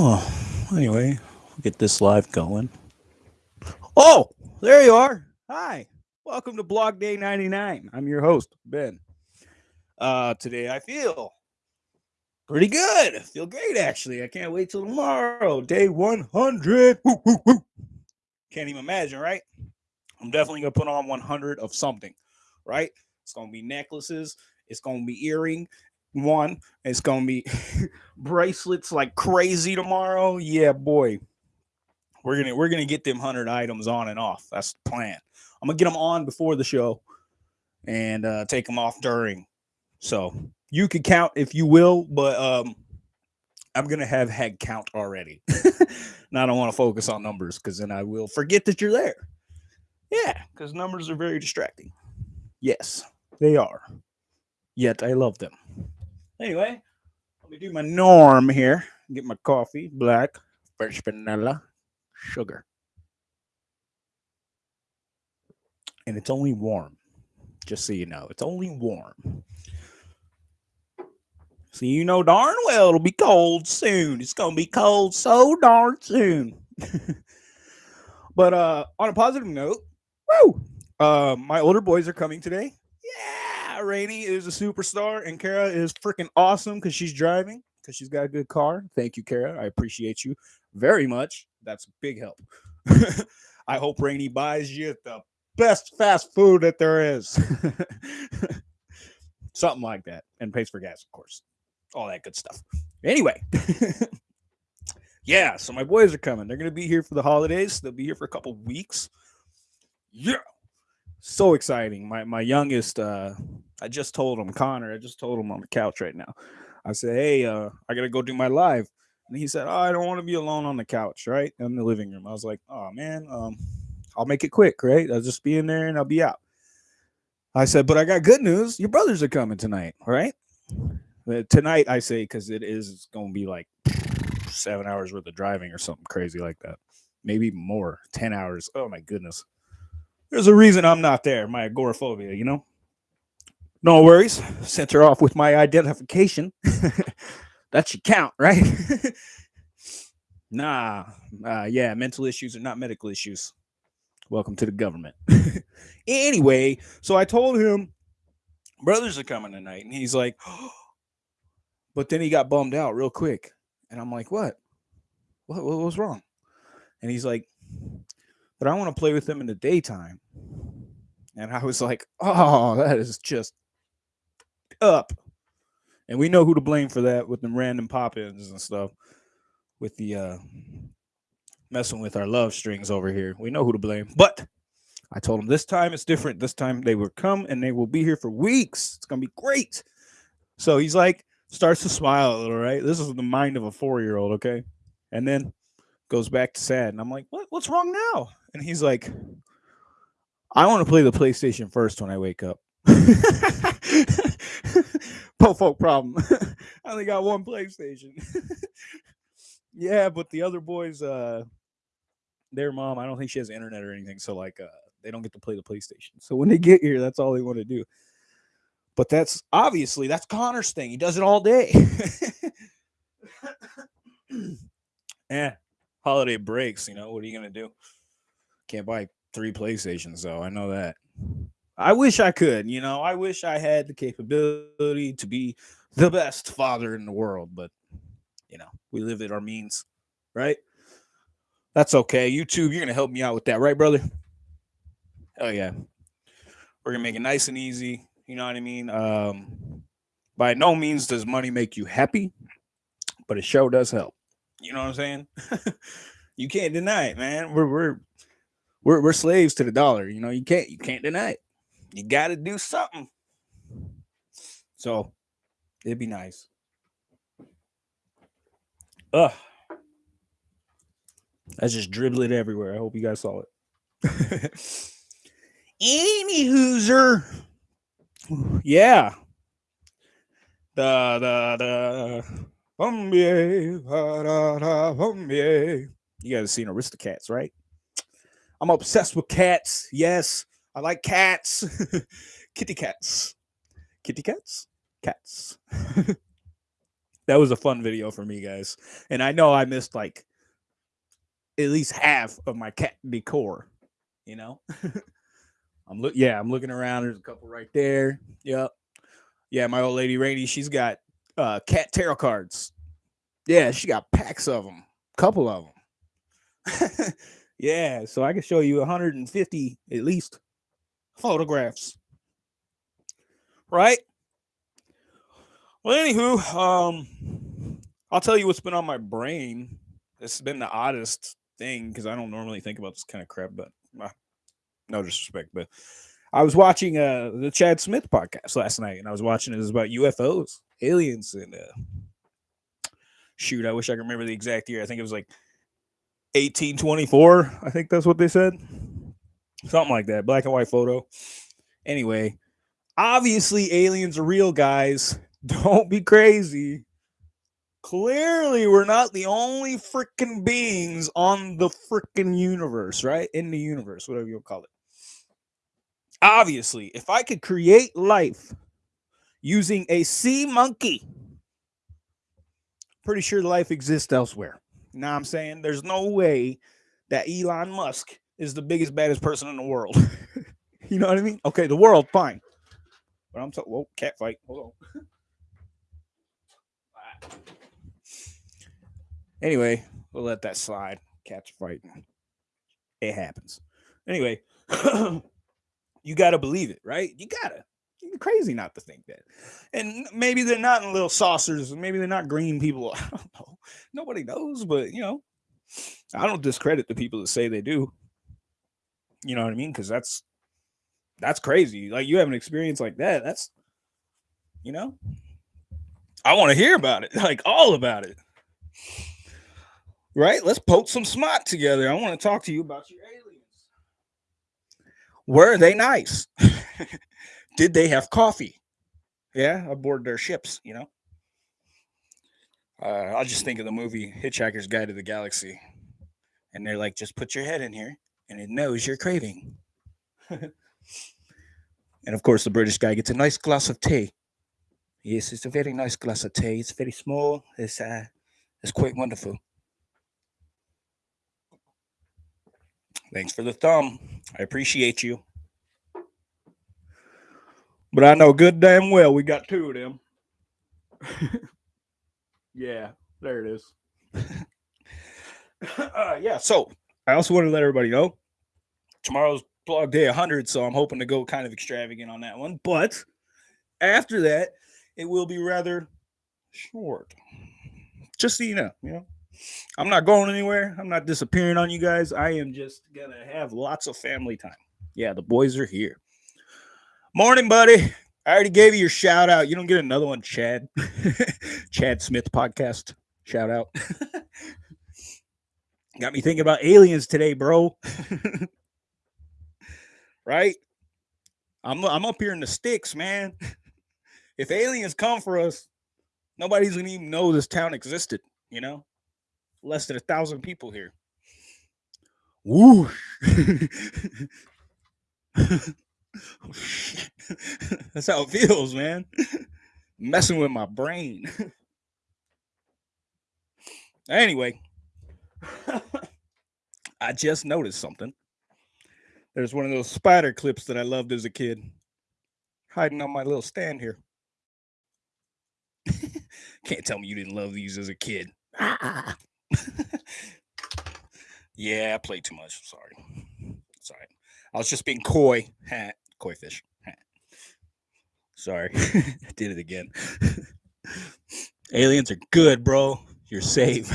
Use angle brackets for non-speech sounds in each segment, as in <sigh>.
Oh, anyway, we'll get this live going. Oh, there you are. Hi. Welcome to Blog Day 99. I'm your host, Ben. Uh, today I feel pretty good. I feel great, actually. I can't wait till tomorrow, day 100. Woo, woo, woo. Can't even imagine, right? I'm definitely going to put on 100 of something, right? It's going to be necklaces. It's going to be earring. One, it's to be <laughs> bracelets like crazy tomorrow. Yeah, boy. We're to we're to get them 100 items on and off. That's the plan. I'm to get them on before the show and uh, take them off during. So, you can count if you will, but um I'm to have head count already. <laughs> now I don't want to focus on numbers cuz then I will forget that you're there. Yeah, cuz numbers are very distracting. Yes, they are. Yet I love them. Anyway, let me do my norm here. Get my coffee, black, fresh vanilla, sugar. And it's only warm. Just so you know, it's only warm. So you know darn well it'll be cold soon. It's gonna be cold so darn soon. <laughs> but uh on a positive note, woo! Uh, my older boys are coming today. Rainy is a superstar, and Kara is freaking awesome because she's driving because she's got a good car. Thank you, Kara. I appreciate you very much. That's a big help. <laughs> I hope Rainy buys you the best fast food that there is. <laughs> Something like that. And pays for gas, of course. All that good stuff. Anyway. <laughs> yeah, so my boys are coming. They're going to be here for the holidays. They'll be here for a couple weeks. Yeah. So exciting. My my youngest uh I just told him Connor, I just told him on the couch right now. I said, "Hey, uh I got to go do my live." And he said, "Oh, I don't want to be alone on the couch, right? In the living room." I was like, "Oh man, um I'll make it quick, right? I'll just be in there and I'll be out." I said, "But I got good news. Your brothers are coming tonight, right?" Uh, tonight I say cuz it is going to be like 7 hours worth of driving or something crazy like that. Maybe more, 10 hours. Oh my goodness. There's a reason I'm not there, my agoraphobia, you know? No worries. Sent her off with my identification. <laughs> that should count, right? <laughs> nah, uh, yeah, mental issues are not medical issues. Welcome to the government. <laughs> anyway, so I told him brothers are coming tonight, and he's like, <gasps> but then he got bummed out real quick, and I'm like, what? What, what was wrong? And he's like, but I want to play with them in the daytime. And I was like, oh, that is just up. And we know who to blame for that with the random pop-ins and stuff. With the uh messing with our love strings over here. We know who to blame. But I told them this time it's different. This time they will come and they will be here for weeks. It's gonna be great. So he's like, starts to smile a little, right? This is the mind of a four-year-old, okay? And then goes back to sad. And I'm like, what what's wrong now? And he's like, I want to play the PlayStation first when I wake up. <laughs> Po folk problem. <laughs> I only got one PlayStation. <laughs> yeah, but the other boys, uh, their mom, I don't think she has internet or anything, so like, uh, they don't get to play the PlayStation. So when they get here, that's all they want to do. But that's obviously that's Connor's thing. He does it all day. <laughs> yeah, holiday breaks. You know what are you gonna do? Can't buy three PlayStations though. I know that. I wish I could, you know, I wish I had the capability to be the best father in the world, but you know, we live at our means, right? That's okay. YouTube, you're gonna help me out with that, right, brother? Oh yeah. We're gonna make it nice and easy. You know what I mean? Um, by no means does money make you happy, but it sure does help. You know what I'm saying? <laughs> you can't deny it, man. We're we're we're we're slaves to the dollar. You know, you can't you can't deny it. You got to do something. So it'd be nice. Ugh. That's just dribbling everywhere. I hope you guys saw it. <laughs> Any hooser. Yeah. Da da da. Bombay, da, da, bombay. You guys have seen Aristocats, right? I'm obsessed with cats. Yes, I like cats. <laughs> Kitty cats. Kitty cats? Cats. <laughs> that was a fun video for me, guys. And I know I missed like at least half of my cat decor. You know, <laughs> I'm look. Yeah, I'm looking around. There's a couple right there. Yep. Yeah, my old lady Rainy, she's got uh cat tarot cards. Yeah, she got packs of them, couple of them. yeah, so I can show you 150 at least photographs. Right? Well, anywho, um, I'll tell you what's been on my brain. Has been the oddest thing because I don't normally think about this kind of crap, but uh, no disrespect, but I was watching uh the Chad Smith podcast last night, and I was watching it was about UFOs, aliens, and uh, shoot, I wish I could remember the exact year. I think it was like 1824. I think that's what they said, something like that. Black and white photo. Anyway, obviously aliens are real, guys. <laughs> Don't be crazy. Clearly, we're not the only freaking beings on the freaking universe, right? In the universe, whatever you'll call it. Obviously, if I could create life using a sea monkey, pretty sure life exists elsewhere. Now I'm saying there's no way that Elon Musk is the biggest, baddest person in the world. <laughs> you know what I mean? Okay, the world, fine. But I'm talking, whoa, cat fight. Hold on. <laughs> Anyway, we'll let that slide. Cats fighting. It happens. Anyway, <clears throat> you got to believe it, right? You got to. You're crazy not to think that. And maybe they're not in little saucers. Maybe they're not green people. <laughs> I don't know. Nobody knows, but you know, I don't discredit the people that say they do. You know what I mean? Because that's that's crazy. Like you have an experience like that. That's you know, I want to hear about it, <laughs> like all about it. Right? Let's poke some smart together. I want to talk to you about your aliens. Were they nice? <laughs> Did they have coffee? Yeah, aboard their ships, you know? Uh, I'll just think of the movie Hitchhiker's Guide to the Galaxy. And they're like, just put your head in here and it knows you're craving. and of course, the British guy gets a nice glass of tea. Yes, it's a very nice glass of tea. It's very small. It's uh, it's quite wonderful. Thanks for the thumb. I appreciate you. But I know good damn well we got two of them. <laughs> yeah, there it is. <laughs> uh, yeah, so I also want to let everybody know tomorrow's blog day 100, so I'm hoping to go kind of extravagant on that one. But after that, it will be rather short. Just so you know, you know. I'm not going anywhere. I'm not disappearing on you guys. I am just gonna have lots of family time. Yeah, the boys are here. Morning, buddy. I already gave you your shout out. You don't get another one, Chad. <laughs> Chad Smith podcast shout out. <laughs> Got me thinking about aliens today, bro. <laughs> right? I'm I'm up here in the sticks, man. If aliens come for us, nobody's gonna even know this town existed, you know? less than a thousand people here. Woo! oh, <laughs> That's how it feels, man. Messing with my brain. <laughs> anyway, <laughs> I just noticed something. There's one of those spider clips that I loved as a kid hiding on my little stand here. <laughs> Can't tell me you didn't love these as a kid. Ah. <laughs> yeah, I played too much. Sorry. Sorry. I was just being coy. Ha, koi fish. Ha. Sorry. I did it again. Aliens are good, bro. You're safe.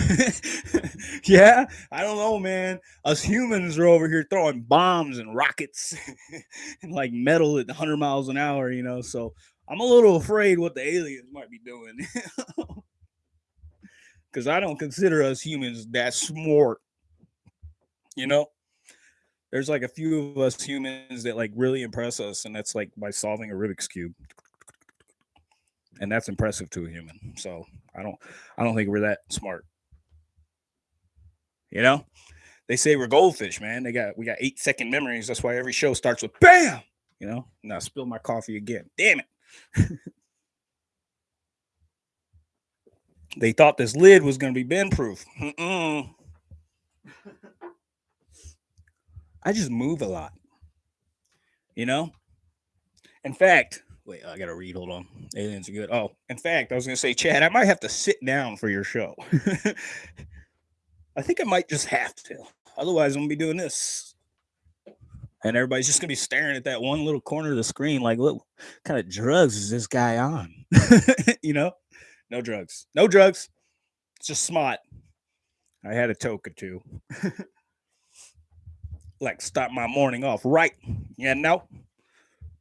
<laughs> yeah, I don't know, man. Us humans are over here throwing bombs and rockets <laughs> and like metal at 100 miles an hour, you know. So I'm a little afraid what the aliens might be doing <laughs> because I don't consider us humans that smart. You know, there's like a few of us humans that like really impress us, and that's like by solving a Rubik's cube, and that's impressive to a human. So I don't, I don't think we're that smart. You know, they say we're goldfish, man. They got we got eight second memories. That's why every show starts with bam. You know, now spill my coffee again. Damn it. <laughs> They thought this lid was going to be bend proof. I just move a lot. You know? In fact, wait, I got to read. Hold on. Aliens are good. Oh, in fact, I was to say, Chad, I might have to sit down for your show. <laughs> I think I might just have to. Otherwise, I'm to be doing this. And everybody's just to be staring at that one little corner of the screen like, what kind of drugs is this guy on? <laughs> you know? No drugs. No drugs. It's just smart. I had a toke or two. <laughs> like start my morning off right. You know?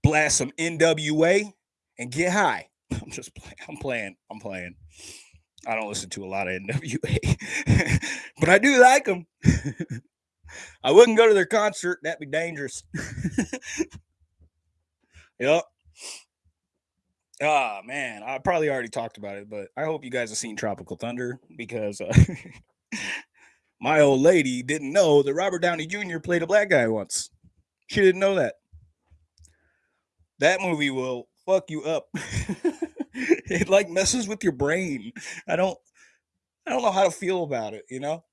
Blast some NWA and get high. <laughs> I'm just playing. I'm playing. I'm playing. I don't listen to a lot of NWA, <laughs> but I do like them. <laughs> I wouldn't go to their concert. That'd be dangerous. yep. Ah, man, I probably already talked about it, but I hope you guys have seen Tropical Thunder because uh, my old lady didn't know that Robert Downey Jr. played a black guy once. She didn't know that. That movie will fuck you up. <laughs> it like messes with your brain. I don't I don't know how to feel about it, you know?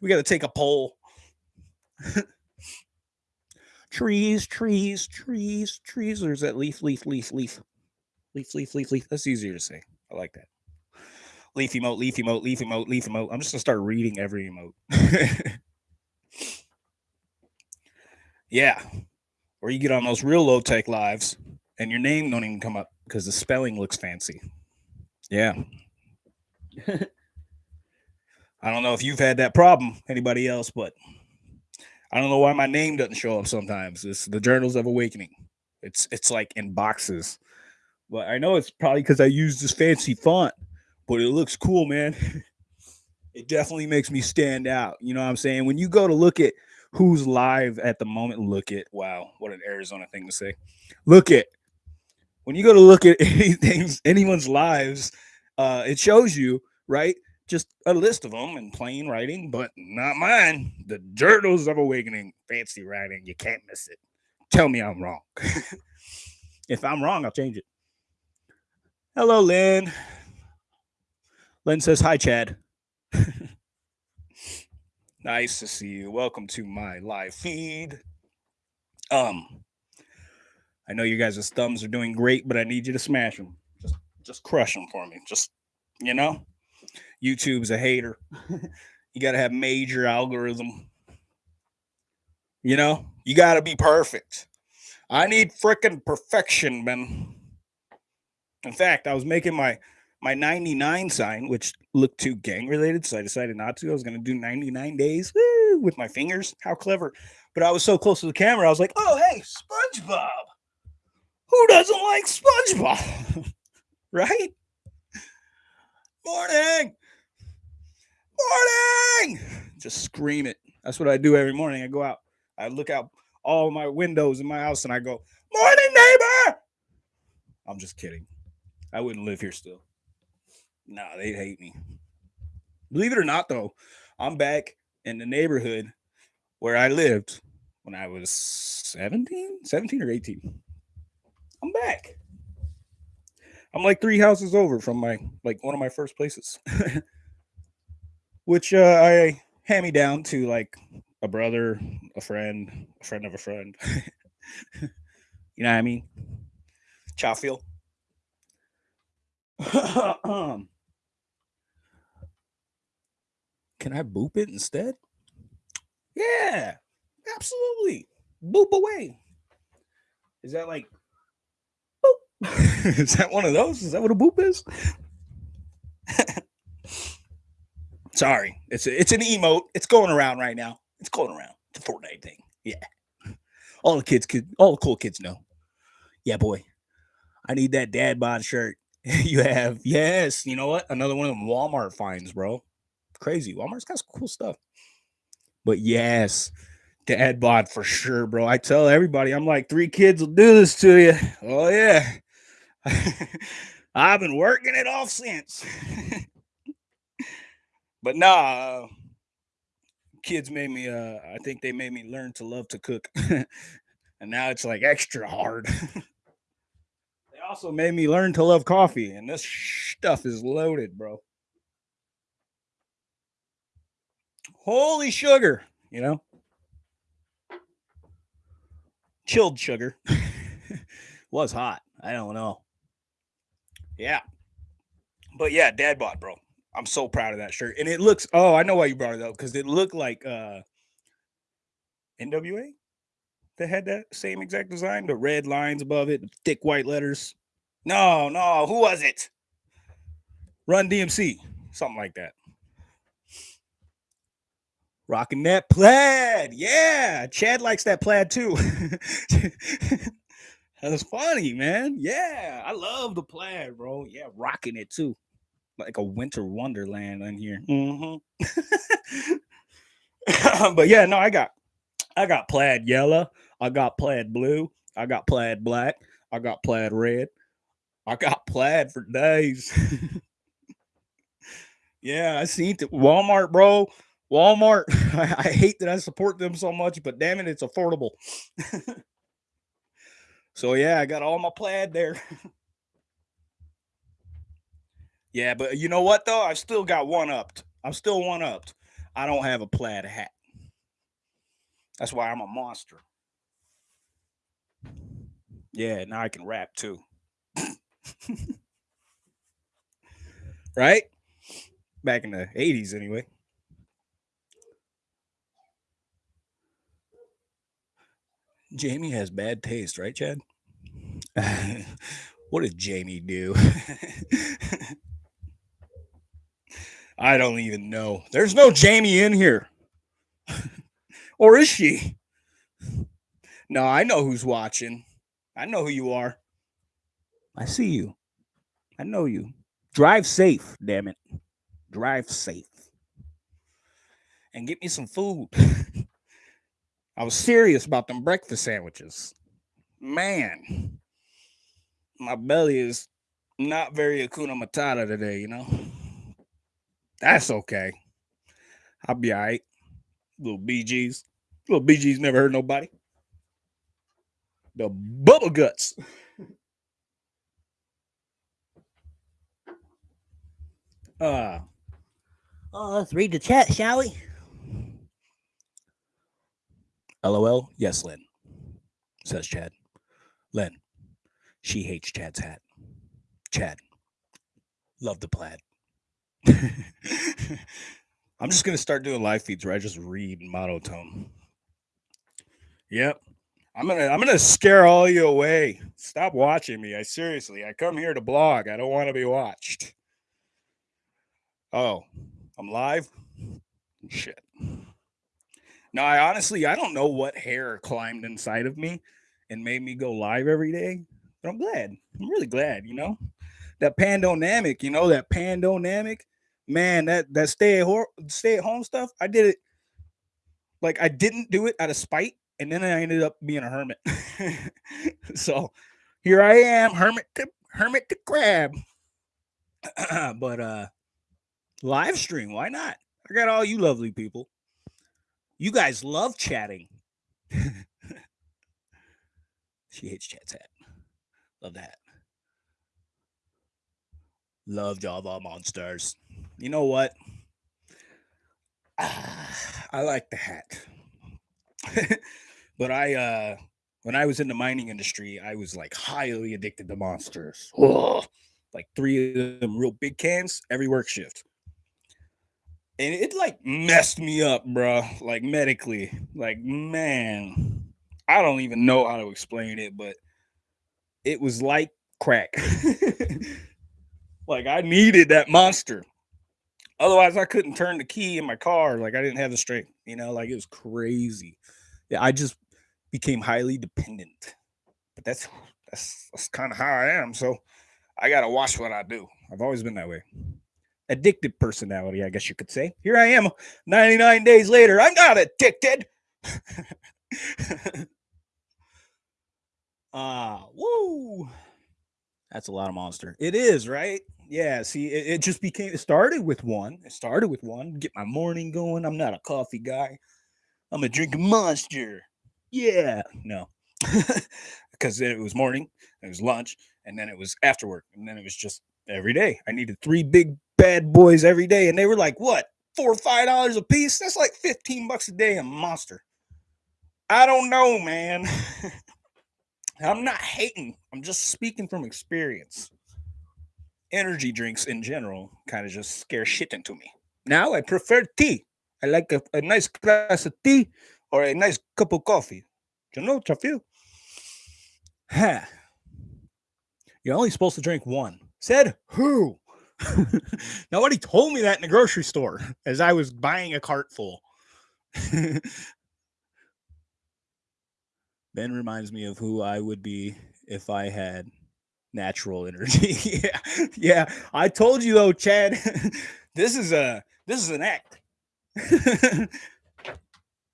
We got to take a poll. <laughs> trees, trees, trees, trees. There's that leaf, leaf, leaf, leaf. Leaf, leaf, leaf, leaf. That's easier to say. I like that. Leaf emote, leaf emote, leaf emote, leaf emote. I'm just gonna start reading every emote. <laughs> yeah. Or you get on those real low tech lives and your name don't even come up because the spelling looks fancy. Yeah. <laughs> I don't know if you've had that problem, anybody else, but I don't know why my name doesn't show up sometimes. It's the Journals of Awakening. It's it's like in boxes. But I know it's probably because I use this fancy font, but it looks cool, man. <laughs> it definitely makes me stand out. You know what I'm saying? When you go to look at who's live at the moment, look at wow, what an Arizona thing to say. Look at when you go to look at <laughs> anything, anyone's lives, uh, it shows you, right? Just a list of them in plain writing, but not mine. The Journals of Awakening, fancy writing. You can't miss it. Tell me I'm wrong. <laughs> if I'm wrong, I'll change it. Hello, Lynn. Lynn says, Hi, Chad. <laughs> nice to see you. Welcome to my live feed. Um, I know you guys' thumbs are doing great, but I need you to smash them. Just just crush them for me. Just you know, YouTube's a hater. <laughs> you got to have major algorithm. You know, you got to be perfect. I need freaking perfection, man. In fact, I was making my my 99 sign, which looked too gang related, so I decided not to. I was going to do 99 days woo, with my fingers. How clever. But I was so close to the camera, I was like, oh, hey, SpongeBob. Who doesn't like SpongeBob? <laughs> right? Morning. Morning. Just scream it. That's what I do every morning. I go out, I look out all my windows in my house and I go, Morning, neighbor. I'm just kidding. I wouldn't live here still. Nah, they'd hate me. Believe it or not, though, I'm back in the neighborhood where I lived when I was 17, 17 or 18. I'm back. I'm like three houses over from my like one of my first places, <laughs> which uh, I hand me down to like a brother, a friend, a friend of a friend. <laughs> you know what I mean? Chowfield. <clears throat> can I boop it instead? Yeah, absolutely. Boop away. Is that like <laughs> is that one of those? Is that what a boop is? <laughs> Sorry, it's a, it's an emote. It's going around right now. It's going around. It's a Fortnite thing. Yeah, all the kids could, all the cool kids know. Yeah, boy, I need that dad bod shirt. <laughs> you have yes. You know what? Another one of them Walmart finds, bro. Crazy. Walmart's got some cool stuff. But yes, dad bod for sure, bro. I tell everybody, I'm like, three kids will do this to you. Oh yeah. <laughs> I've been working it off since. <laughs> but nah, uh, kids made me uh I think they made me learn to love to cook. <laughs> and now it's like extra hard. they also made me learn to love coffee and this stuff is loaded, bro. Holy sugar, you know? Chilled sugar. Was hot. I don't know. Yeah. But yeah, dad bought, bro. I'm so proud of that shirt. And it looks, oh, I know why you brought it up because it looked like uh NWA that had that same exact design, the red lines above it, thick white letters. No, no, who was it? Run DMC, something like that. Rocking that plaid. Yeah. Chad likes that plaid too. <laughs> That's funny, man. Yeah. I love the plaid, bro. Yeah, rocking it too. Like a winter wonderland in here. Mm-hmm. <laughs> but yeah, no, I got I got plaid yellow. I got plaid blue. I got plaid black. I got plaid red. I got plaid for days. <laughs> yeah, I seen it. Walmart, bro. Walmart. <laughs> I, I, hate that I support them so much, but damn it, it's affordable. So yeah, I got all my plaid there. <laughs> yeah, but you know what though? I still got one upped. I'm still one upped. I don't have a plaid hat. That's why I'm a monster. Yeah, now I can rap too. <laughs> right? Back in the 80s, anyway. Jamie has bad taste, right, Chad? <laughs> what did Jamie do? <laughs> I don't even know. There's no Jamie in here. <laughs> or is she? No, I know who's watching. I know who you are. I see you. I know you. Drive safe, damn it. Drive safe. And get me some food. I was serious about them breakfast sandwiches. Man, my belly is not very Hakuna Matata today, you know? That's okay. I'll be all right. Little BGs. Little BGs never hurt nobody. The bubble guts. <laughs> Uh, oh, let's read the chat, shall we? LOL. Yes, Lynn, says Chad. Lynn, she hates Chad's hat. Chad, love the plaid. <laughs> I'm just gonna start doing live feeds where I just read monotone. Yep. I'm gonna I'm gonna scare all you away. Stop watching me. I seriously I come here to blog. I don't want to be watched. Oh, I'm live? Shit. No, I honestly I don't know what hair climbed inside of me and made me go live every day. But I'm glad. I'm really glad, you know. That pandonamic, you know, that pandonamic. Man, that that stay at stay at home stuff, I did it like I didn't do it out of spite, and then I ended up being a hermit. <laughs> so here I am, hermit to hermit to crab. <clears throat> but uh live stream, why not? I got all you lovely people. You guys love chatting. <laughs> she hates chat's hat. Love that. Love Java monsters. You know what? <sighs> I like the hat. <laughs> but I uh when I was in the mining industry, I was like highly addicted to monsters. Like three of them real big cans every work shift and it like messed me up, bro. Like medically, like man, I don't even know how to explain it, but it was like crack. <laughs> like I needed that monster. Otherwise, I couldn't turn the key in my car. Like I didn't have the strength, you know. Like it was crazy. Yeah, I just became highly dependent. But that's that's that's kind of how I am. So I gotta watch what I do. I've always been that way addicted personality, I guess you could say. Here I am 99 days later. I'm not addicted. <laughs> Ah, uh, woo. That's a lot of monster. It is, right? Yeah, see, it, it, just became it started with one. It started with one. Get my morning going. I'm not a coffee guy. I'm a drink monster. Yeah. No. <laughs> because it was morning, it was lunch, and then it was after work, and then it was just every day. I needed three big bad boys every day. And they were like, what? four or five dollars a piece. That's like 15 bucks a day a monster. I don't know, man. <laughs> I'm not hating. I'm just speaking from experience. Energy drinks in general kind of just scare shit into me. Now I prefer tea. I like a, a nice glass of tea or a nice cup of coffee. You know, Trafil? Huh. <sighs> You're only supposed to drink one. Said who? <laughs> Nobody told me that in the grocery store as I was buying a cart full. <laughs> ben reminds me of who I would be if I had natural energy. <laughs> yeah. Yeah. I told you though, Chad. this is a this is an act.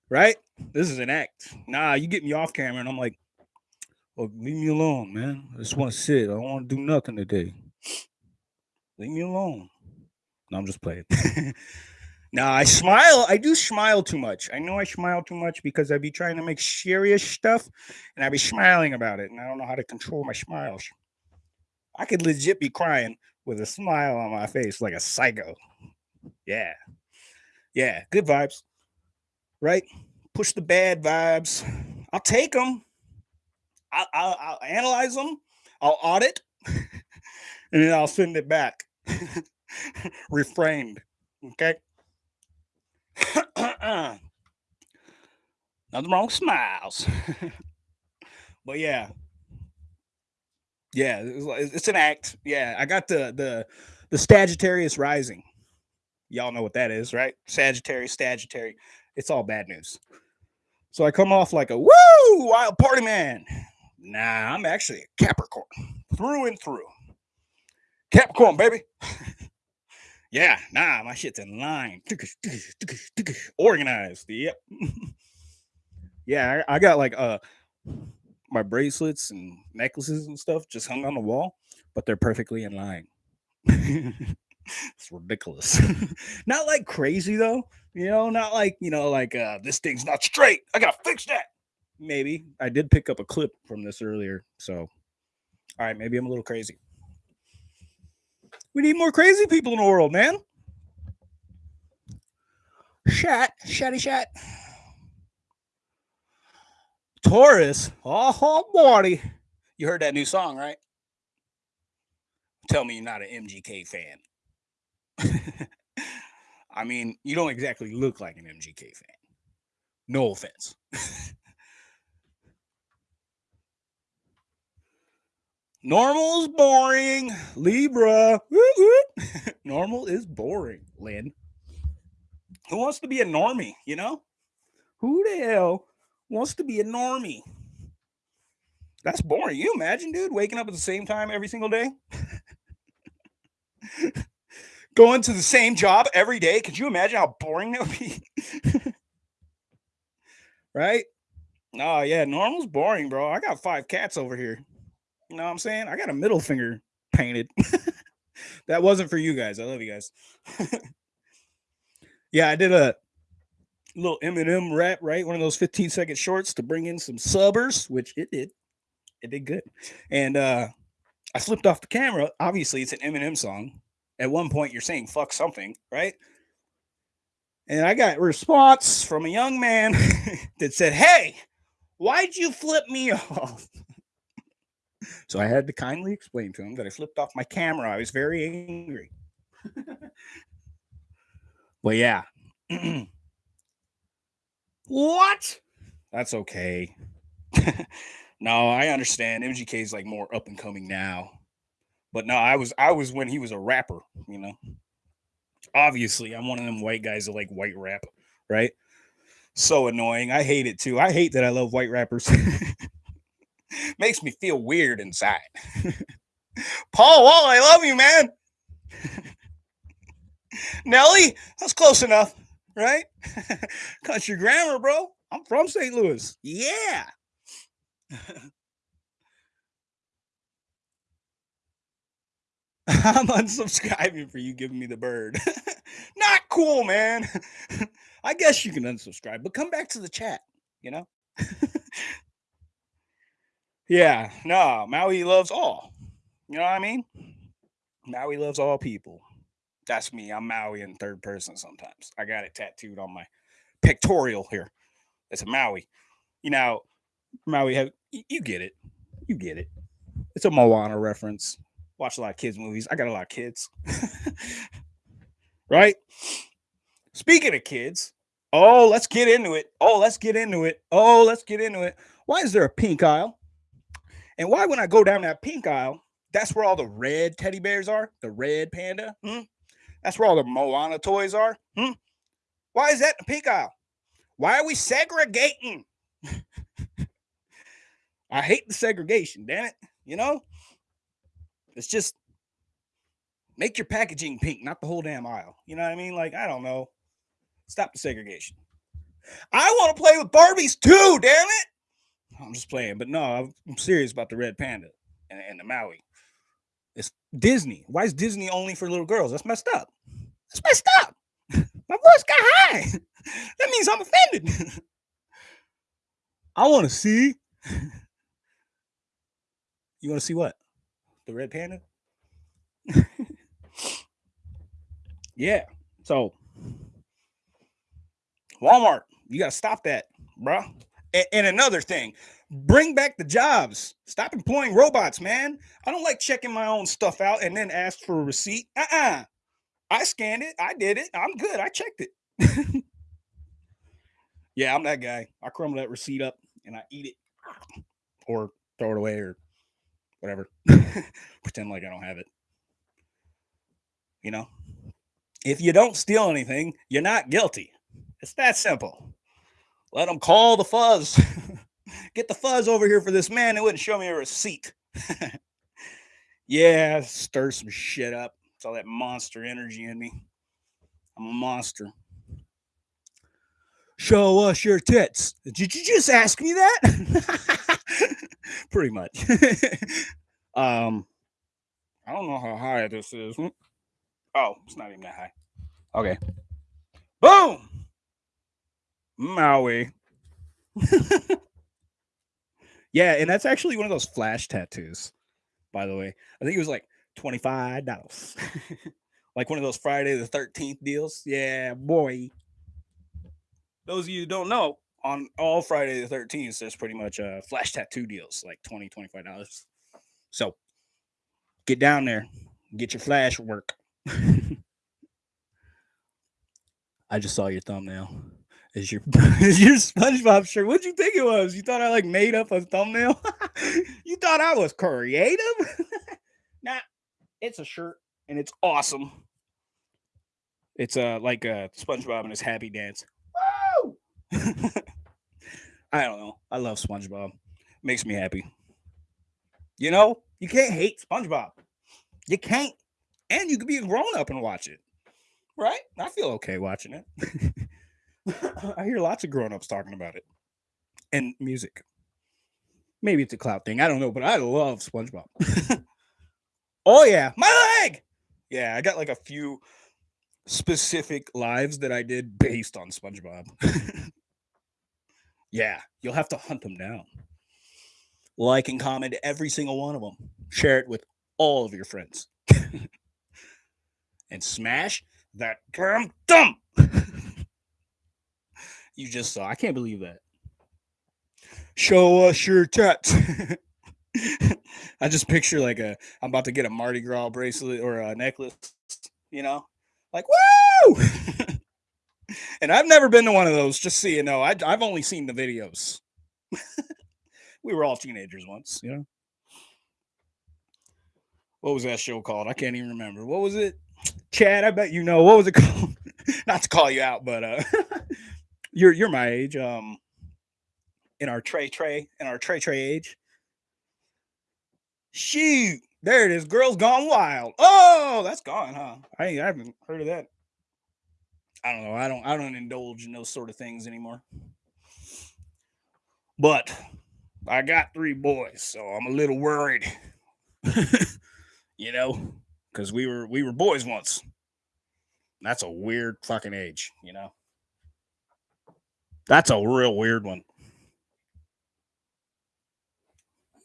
right? This is an act. Nah, you get me off camera and I'm like, well, leave me alone, man. I just want to sit. I don't want to do nothing today. Leave me alone. No, I'm just playing. <laughs> now I smile. I do smile too much. I know I smile too much because I be trying to make serious stuff and I be smiling about it. And I don't know how to control my smiles. I could legit be crying with a smile on my face like a psycho. Yeah. Yeah. Good vibes. Right? Push the bad vibes. I'll take them. I'll, I'll, I'll analyze them. I'll audit. <laughs> and then I'll send it back <laughs> refrained. Okay. <coughs> Nothing wrong with smiles. <laughs> but yeah. Yeah, it's an act. Yeah, I got the the the Sagittarius rising. Y'all know what that is, right? Sagittarius, Sagittarius. It's all bad news. So I come off like a woo wild party man. Nah, I'm actually a Capricorn through and through. Capricorn, baby. <laughs> yeah, nah, my shit's in line. Organized. Yep. <laughs> yeah, I, I, got like uh my bracelets and necklaces and stuff just hung on the wall, but they're perfectly in line. <laughs> it's ridiculous. not like crazy though, you know, not like, you know, like uh this thing's not straight. I gotta fix that. Maybe I did pick up a clip from this earlier, so all right, maybe I'm a little crazy. We need more crazy people in the world, man. Shat, shatty shat. Taurus. Oh, boy. You heard that new song, right? Tell me you're not an MGK fan. <laughs> I mean, you don't exactly look like an MGK fan. No offense. <laughs> Normal is boring. Libra. <laughs> Normal is boring, Lynn. Who wants to be a normie, you know? Who the hell wants to be a normie? That's boring. You imagine, dude, waking up at the same time every single day? <laughs> Going to the same job every day? Could you imagine how boring that would be? <laughs> right? Oh, yeah, normal's boring, bro. I got five cats over here. You know what I'm saying? I got a middle finger painted. <laughs> that wasn't for you guys. I love you guys. <laughs> yeah, I did a little Eminem rap, right? One of those 15 second shorts to bring in some subbers, which it did. It did good. And uh I flipped off the camera. Obviously, it's an Eminem song. At one point, you're saying fuck something, right? And I got response from a young man <laughs> that said, Hey, why'd you flip me off? So I had to kindly explain to him that I flipped off my camera. I was very angry. well, yeah. <clears throat> what? That's okay. <laughs> no, I understand. MGK is like more up and coming now. But no, I was I was when he was a rapper, you know. Obviously, I'm one of them white guys that like white rap, right? So annoying. I hate it too. I hate that I love white rappers. <laughs> makes me feel weird inside. Paul Wall, I love you, man. Nelly, that's close enough, right? <laughs> Country grammar, bro. I'm from St. Louis. Yeah. <laughs> I'm unsubscribing for you giving me the bird. <laughs> Not cool, man. I guess you can unsubscribe, but come back to the chat, you know? Yeah, no, Maui loves all. You know what I mean? Maui loves all people. That's me. I'm Maui in third person sometimes. I got it tattooed on my pictorial here. It's a Maui. You know, Maui have you get it. You get it. It's a Moana reference. Watch a lot of kids movies. I got a lot of kids. <laughs> right? Speaking of kids, oh, let's get into it. Oh, let's get into it. Oh, let's get into it. Why is there a pink aisle? And why, when I go down that pink aisle, that's where all the red teddy bears are, the red panda. Hmm? That's where all the Moana toys are. Hmm? Why is that the pink aisle? Why are we segregating? <laughs> I hate the segregation, damn it. You know, it's just make your packaging pink, not the whole damn aisle. You know what I mean? Like, I don't know. Stop the segregation. I want to play with Barbies too, damn it. I'm just playing, but no, I'm serious about the red panda and, and the Maui. It's Disney. Why is Disney only for little girls? That's messed up. That's messed up. <laughs> My voice got high. <laughs> that means I'm offended. <laughs> I want to see. You want to see what? The red panda? yeah. So Walmart, you got to stop that, bro. And, and, another thing, bring back the jobs. Stop employing robots, man. I don't like checking my own stuff out and then ask for a receipt. Uh-uh. I scanned it. I did it. I'm good. I checked it. <laughs> yeah, I'm that guy. I crumble that receipt up and I eat it or throw it away or whatever. <laughs> Pretend like I don't have it. You know, if you don't steal anything, you're not guilty. It's that simple. Let them call the fuzz. <laughs> Get the fuzz over here for this man that wouldn't show me a receipt. <laughs> yeah, stir some shit up. It's all that monster energy in me. I'm a monster. Show us your tits. Did you just ask me that? <laughs> Pretty much. um, I don't know how high this is. Oh, it's not even that high. Okay. Boom. Maui. <laughs> yeah, and that's actually one of those flash tattoos, by the way. I think it was like $25. <laughs> like one of those Friday the 13th deals. Yeah, boy. Those of you don't know, on all Friday the 13th, there's pretty much uh, flash tattoo deals, like 20 $25. So get down there, get your flash work. <laughs> I just saw your thumbnail. Is your <laughs> is your SpongeBob shirt? What'd you think it was? You thought I like made up a thumbnail? <laughs> you thought I was creative? <laughs> nah, it's a shirt and it's awesome. It's uh like a uh, SpongeBob and his happy dance. Woo! I don't know. I love SpongeBob. Makes me happy. You know, you can't hate SpongeBob. You can't. And you could be a grown up and watch it. Right? I feel okay watching it. <laughs> I hear lots of grown ups talking about it. And music. Maybe it's a cloud thing. I don't know, but I love SpongeBob. <laughs> oh, yeah. My leg. Yeah, I got like a few specific lives that I did based on SpongeBob. <laughs> Yeah, you'll have to hunt them down. Like and comment every single one of them. Share it with all of your friends. and smash that damn thumb. You just saw. I can't believe that. Show us your tats. <laughs> I just picture like a I'm about to get a Mardi Gras bracelet or a necklace, you know, like woo. <laughs> and I've never been to one of those. Just so you know, I, I've only seen the videos. <laughs> we were all teenagers once, you know. What was that show called? I can't even remember. What was it? Chad, I bet you know. What was it called? Not to call you out, but uh you're you're my age. Um in our tray tray, in our tray tray age. Shoot, there it is. Girls Gone Wild. Oh, that's gone, huh? I, I haven't heard of that I don't know. I don't I don't indulge in those sort of things anymore. But I got three boys, so I'm a little worried. <laughs> you know, because we were we were boys once. That's a weird fucking age, you know. That's a real weird one.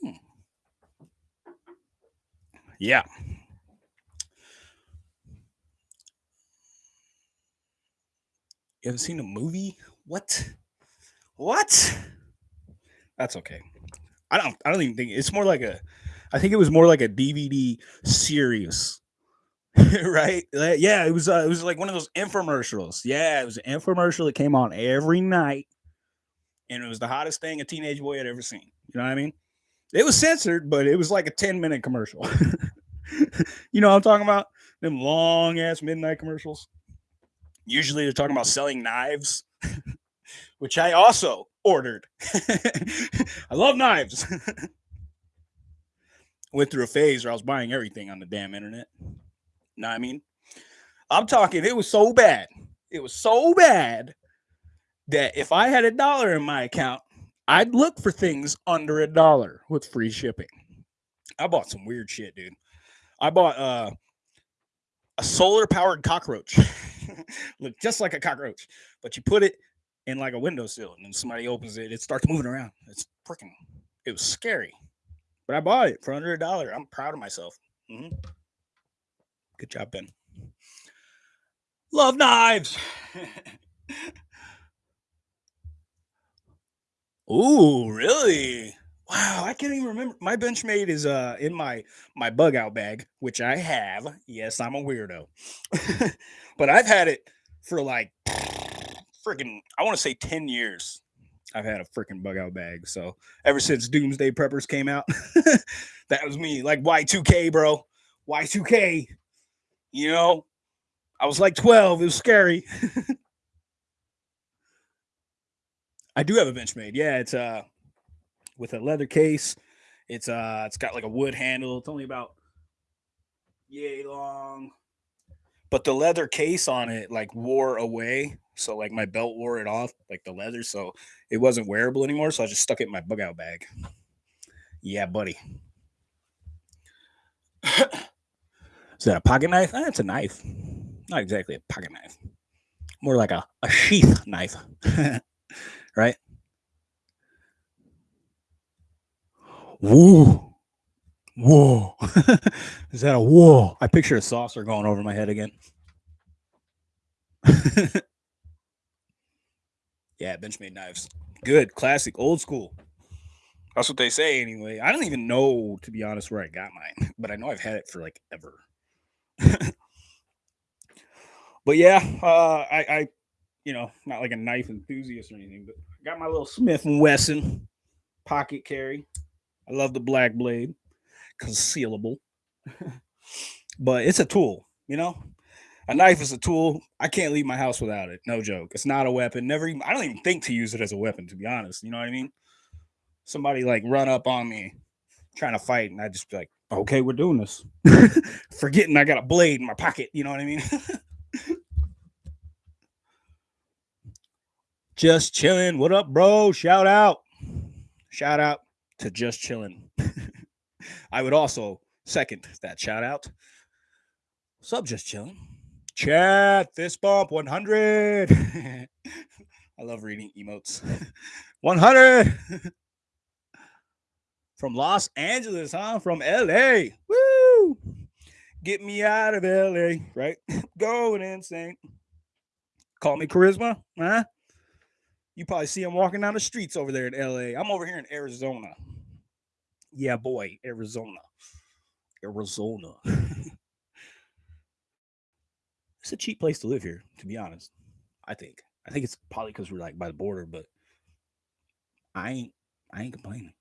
Hmm. Yeah. You haven't seen a movie? What? What? That's okay. I don't I don't even think it's more like a I think it was more like a DVD series <laughs> right? Yeah, it was. Uh, it was like one of those infomercials. Yeah, it was an infomercial that came on every night, and it was the hottest thing a teenage boy had ever seen. You know what I mean? It was censored, but it was like a ten minute commercial. <laughs> you know what I'm talking about? Them long ass midnight commercials. Usually they're talking about selling knives, <laughs> which I also ordered. I love knives. Went through a phase where I was buying everything on the damn internet. Know what I mean? I'm talking, it was so bad. It was so bad that if I had a dollar in my account, I'd look for things under a dollar with free shipping. I bought some weird shit, dude. I bought uh, a solar powered cockroach. <laughs> Look just like a cockroach, but you put it in like a windowsill and then somebody opens it, it starts moving around. It's freaking, it was scary. But I bought it for under a dollar. I'm proud of myself. Mm-hmm. Good job, Ben. Love knives. <laughs> Ooh, really? Wow, I can't even remember. My Benchmade is uh in my my bug out bag, which I have. Yes, I'm a weirdo. <laughs> but I've had it for like <sniffs> freaking I want to say 10 years. I've had a freaking bug out bag. So ever since Doomsday Preppers came out, <laughs> that was me. Like Y2K, bro. Y2K. You know, I was like 12. It was scary. <laughs> I do have a Benchmade. Yeah, it's uh with a leather case. It's uh it's got like a wood handle. It's only about yay long. But the leather case on it like wore away. So like my belt wore it off, like the leather. So it wasn't wearable anymore. So I just stuck it in my bug out bag. Yeah, buddy. <laughs> Is that a pocket knife? Eh, it's a knife. Not exactly a pocket knife. More like a, a sheath knife. <laughs> right? Woo. Whoa. <laughs> Is that a whoa? I picture a saucer going over my head again. <laughs> yeah, Benchmade knives. Good, classic, old school. That's what they say anyway. I don't even know, to be honest, where I got mine, but I know I've had it for like ever. <laughs> but yeah, uh, I, I, you know, not like a knife enthusiast or anything, but got my little Smith and Wesson pocket carry. I love the black blade, concealable, <laughs> but it's a tool, you know. A knife is a tool. I can't leave my house without it. No joke. It's not a weapon. Never even. I don't even think to use it as a weapon. To be honest, you know what I mean. Somebody like run up on me, trying to fight, and I just be like, "Okay, we're doing this." <laughs> Forgetting I got a blade in my pocket. You know what I mean. <laughs> just chilling. What up, bro? Shout out. Shout out to just chilling. <laughs> I would also second that shout out. Sub just chilling. Chat fist bump 100. I love reading emotes. 100 from Los Angeles, huh? From LA. Woo! Get me out of LA, right? <laughs> Going insane. Call me charisma, huh? You probably see him walking down the streets over there in LA. I'm over here in Arizona. Yeah, boy, Arizona. Arizona. <laughs> it's a cheap place to live here, to be honest. I think. I think it's probably because we're like by the border, but I ain't I ain't complaining.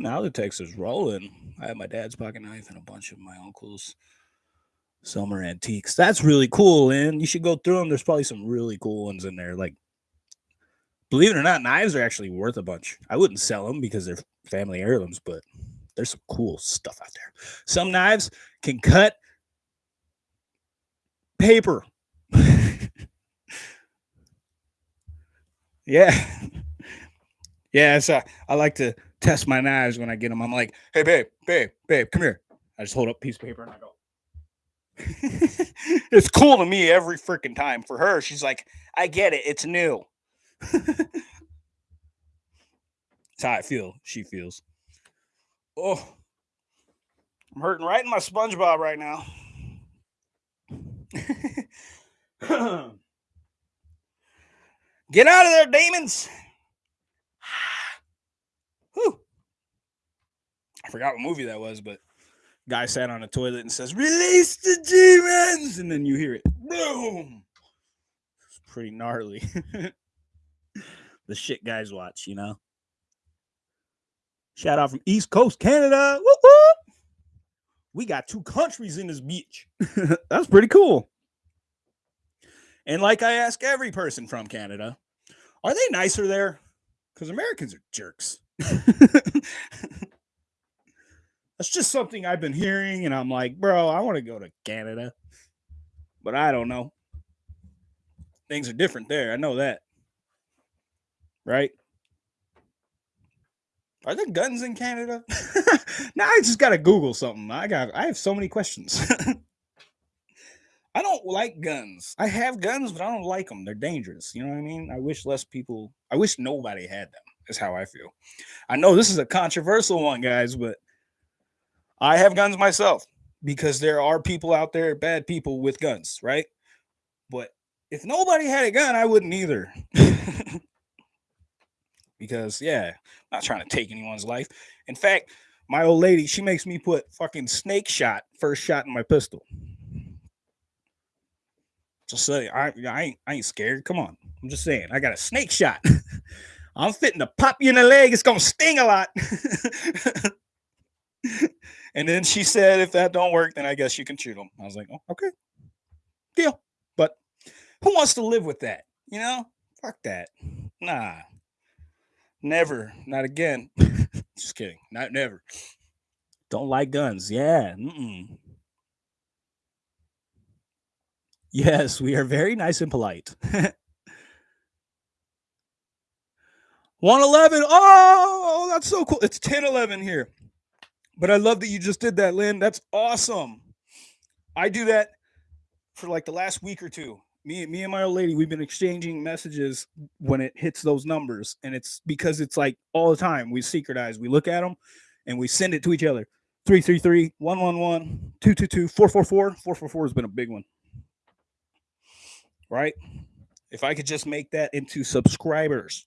Now the text is rolling. I have my dad's pocket knife and a bunch of my uncle's summer antiques. That's really cool, and you should go through them. There's probably some really cool ones in there. Like, believe it or not, knives are actually worth a bunch. I wouldn't sell them because they're family heirlooms, but there's some cool stuff out there. Some knives can cut paper. <laughs> yeah. <laughs> Yeah, so uh, I like to test my knives when I get them. I'm like, hey, babe, babe, babe, come here. I just hold up piece of paper and I go. <laughs> it's cool to me every freaking time. For her, she's like, I get it. It's new. <laughs> That's how I feel. She feels. Oh, I'm hurting right in my SpongeBob right now. <laughs> Get out of there, demons. Whew. I forgot what movie that was, but guy sat on a toilet and says, Release the demons! And then you hear it. Boom. It's pretty gnarly. <laughs> the shit guys watch, you know. Shout out from East Coast Canada. We got two countries in this beach. <laughs> That's pretty cool. And like I ask every person from Canada, are they nicer there? Because Americans are jerks. <laughs> That's just something I've been hearing, and I'm like, bro, I want to go to Canada, but I don't know. Things are different there. I know that. Right? Are there guns in Canada? <laughs> now I just gotta Google something. I got I have so many questions. <laughs> I don't like guns. I have guns, but I don't like them. They're dangerous. You know what I mean? I wish less people, I wish nobody had them, is how I feel. I know this is a controversial one, guys, but I have guns myself because there are people out there, bad people with guns, right? But if nobody had a gun, I wouldn't either. <laughs> because, yeah, I'm not trying to take anyone's life. In fact, my old lady, she makes me put fucking snake shot, first shot in my pistol. Just say I, I ain't I ain't scared. Come on. I'm just saying. I got a snake shot. <laughs> I'm fitting to pop you in the leg. It's gonna sting a lot. <laughs> and then she said, if that don't work, then I guess you can shoot them. I was like, oh, okay. Deal. But who wants to live with that? You know? Fuck that. Nah. Never. Not again. <laughs> just kidding. Not never. Don't like guns. Yeah. Mm-mm. Yes, we are very nice and polite. <laughs> 111. Oh, that's so cool. It's 1011 here. But I love that you just did that, Lynn. That's awesome. I do that for like the last week or two. Me, me and my old lady, we've been exchanging messages when it hits those numbers. And it's because it's like all the time. We secretize, we look at them and we send it to each other. 333 111 222 444. 444 has been a big one right? If I could just make that into subscribers,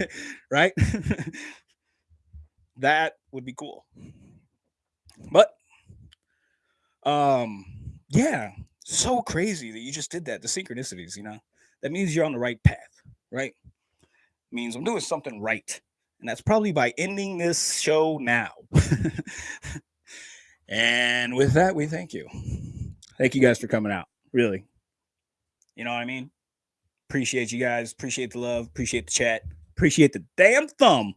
<laughs> right? <laughs> that would be cool. But um yeah, so crazy that you just did that. The synchronicities, you know. That means you're on the right path, right? Means I'm doing something right. And that's probably by ending this show now. <laughs> and with that, we thank you. Thank you guys for coming out. Really. You know what I mean? Appreciate you guys. Appreciate the love. Appreciate the chat. Appreciate the damn thumb.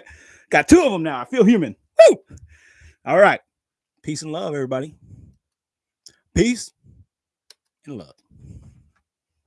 <laughs> Got two of them now. I feel human. Woo! All right. Peace and love, everybody. Peace and love.